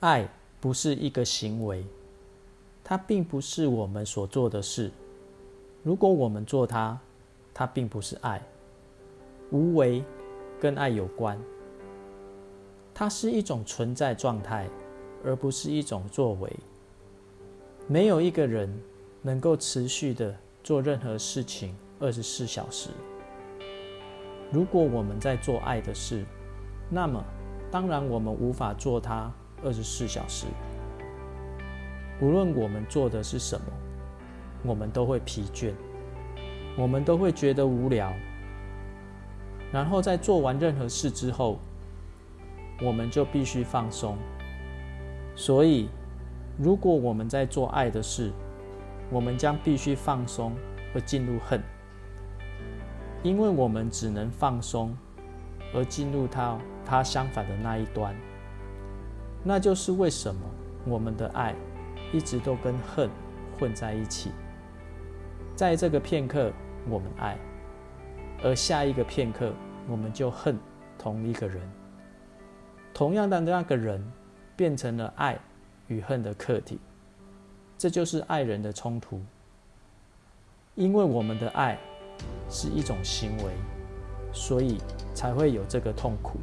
爱不是一个行为，它并不是我们所做的事。如果我们做它，它并不是爱。无为跟爱有关，它是一种存在状态，而不是一种作为。没有一个人能够持续的做任何事情二十四小时。如果我们在做爱的事，那么当然我们无法做它二十四小时。无论我们做的是什么，我们都会疲倦，我们都会觉得无聊。然后在做完任何事之后，我们就必须放松。所以，如果我们在做爱的事，我们将必须放松而进入恨，因为我们只能放松而进入它它相反的那一端。那就是为什么我们的爱一直都跟恨混在一起。在这个片刻，我们爱。而下一个片刻，我们就恨同一个人。同样的那个人，变成了爱与恨的客体。这就是爱人的冲突。因为我们的爱是一种行为，所以才会有这个痛苦。